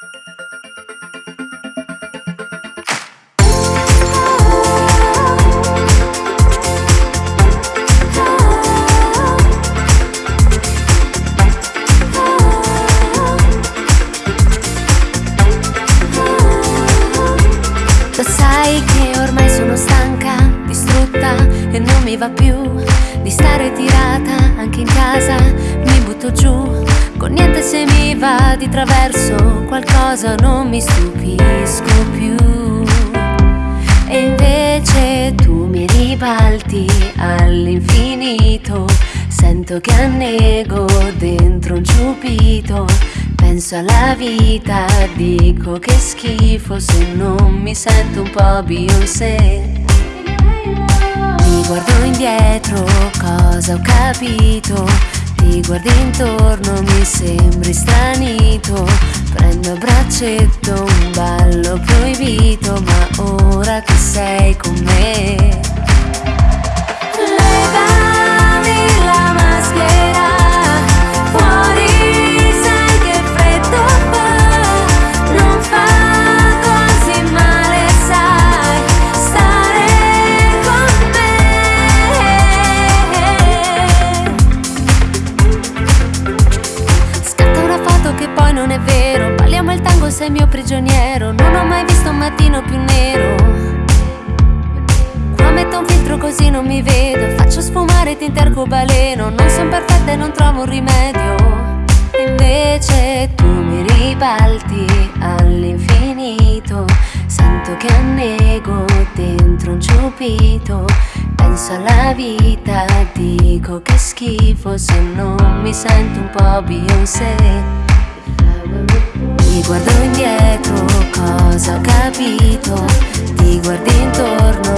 Lo sai che ormai sono stanca, distrutta e non mi va più di stare tirata anche in casa, mi butto giù con niente se mi va di traverso, qualcosa non mi stupisco più. E invece tu mi ribalti all'infinito, sento che annego dentro un ciupito Penso alla vita, dico che schifo se non mi sento un po' Beyoncé. Mi guardo indietro, cosa ho capito? Ti guardi intorno, mi sembri stranito. Prendo a braccetto un ballo proibito, ma ora che sei con me. Sei mio prigioniero. Non ho mai visto un mattino più nero. Qua metto un filtro così non mi vedo. Faccio sfumare tinta arcobaleno Non sono perfetta e non trovo un rimedio. Invece tu mi ribalti all'infinito. Sento che annego dentro un ciupito Penso alla vita, dico che schifo Se non mi sento un po' Beyoncé mi guardo indietro, cosa ho capito? Ti guardi intorno,